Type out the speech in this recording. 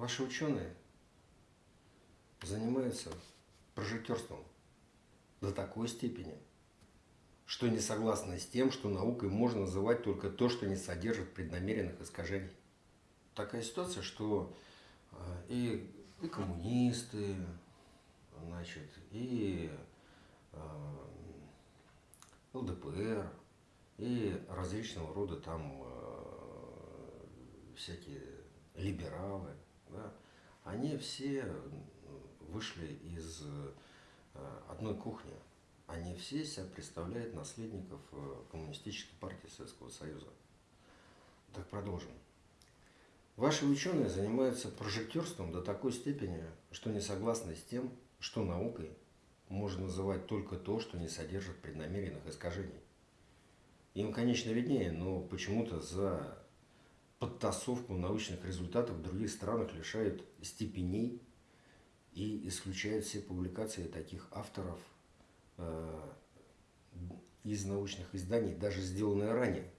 Ваши ученые занимаются прожектерством до такой степени, что не согласны с тем, что наукой можно называть только то, что не содержит преднамеренных искажений. Такая ситуация, что э, и, и коммунисты, значит, и э, ЛДПР, и различного рода там э, всякие либералы, они все вышли из э, одной кухни. Они все себя представляют наследников э, Коммунистической партии Советского Союза. Так продолжим. Ваши ученые занимаются прожектерством до такой степени, что не согласны с тем, что наукой можно называть только то, что не содержит преднамеренных искажений. Им, конечно, виднее, но почему-то за подтасовку научных результатов в других странах лишают степеней и исключают все публикации таких авторов э, из научных изданий, даже сделанные ранее.